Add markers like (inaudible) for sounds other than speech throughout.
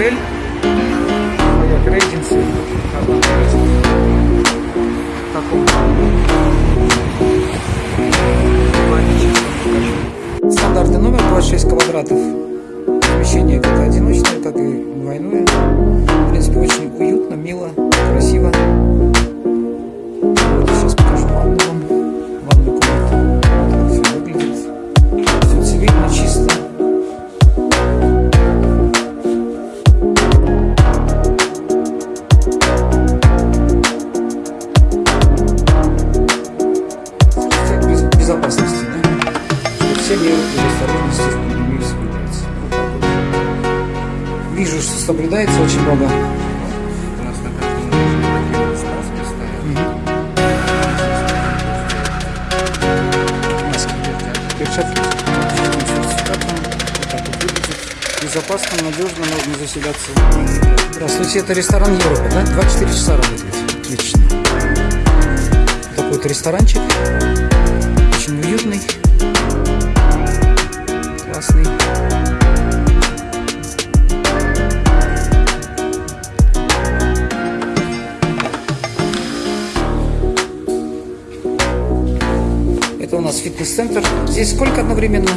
отель. Покажу. Стандартный номер 26 квадратов. Помещение как одиночное, так и двойное. В принципе, очень уютно, мило, красиво. Меры предосторожности в так вот. Вижу, что соблюдается очень много. У нас на каждом этаже такие маски стоят. Маски, перчатки. Сертификатом. Вот так вот выглядит. Безопасно, надежно, можно заселяться. Здравствуйте, это ресторан Европа, да? 24 часа работает. Отлично. Такой вот ресторанчик. Очень уютный. Классный. Это у нас фитнес-центр. Здесь сколько одновременно?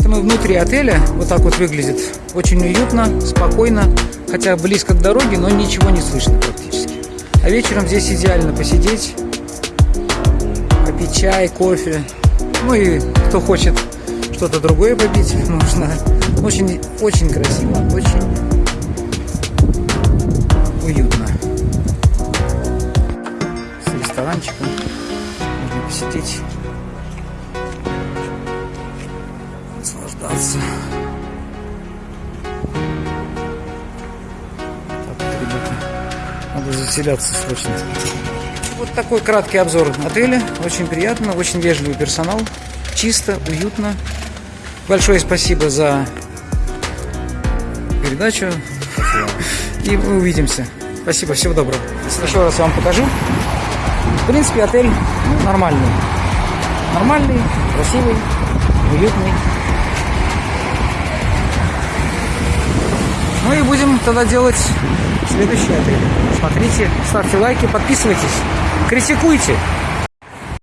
Внутри отеля. Вот так вот выглядит. Очень уютно, спокойно. Хотя близко к дороге, но ничего не слышно практически. А вечером здесь идеально посидеть, попить чай, кофе. Ну и кто хочет что-то другое попить, (laughs) можно. Очень, очень красиво, очень уютно. С ресторанчиком можно посидеть, наслаждаться. Надо заселяться срочно. Вот такой краткий обзор отеля. Очень приятно, очень вежливый персонал. Чисто, уютно. Большое спасибо за передачу. И мы увидимся. Спасибо, всего доброго. Еще раз вам покажу. В принципе, отель ну, нормальный. Нормальный, красивый, уютный. Ну и будем тогда делать следующий отель. Смотрите, ставьте лайки, подписывайтесь, критикуйте.